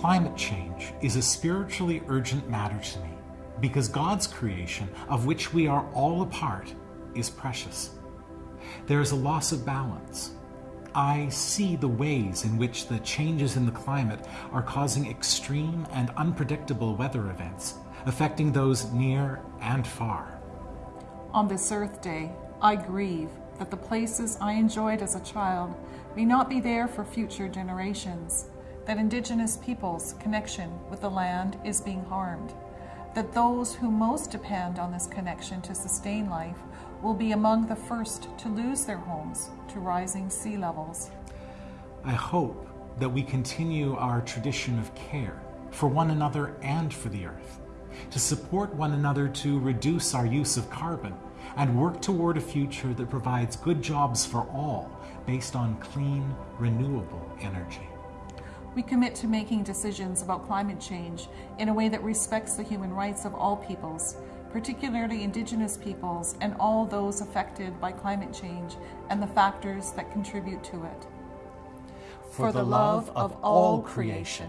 Climate change is a spiritually urgent matter to me because God's creation, of which we are all a part, is precious. There is a loss of balance. I see the ways in which the changes in the climate are causing extreme and unpredictable weather events, affecting those near and far. On this Earth Day, I grieve that the places I enjoyed as a child may not be there for future generations, that Indigenous peoples' connection with the land is being harmed, that those who most depend on this connection to sustain life will be among the first to lose their homes to rising sea levels. I hope that we continue our tradition of care for one another and for the earth, to support one another to reduce our use of carbon and work toward a future that provides good jobs for all based on clean, renewable energy. We commit to making decisions about climate change in a way that respects the human rights of all peoples, particularly Indigenous peoples and all those affected by climate change and the factors that contribute to it. For the love of all creation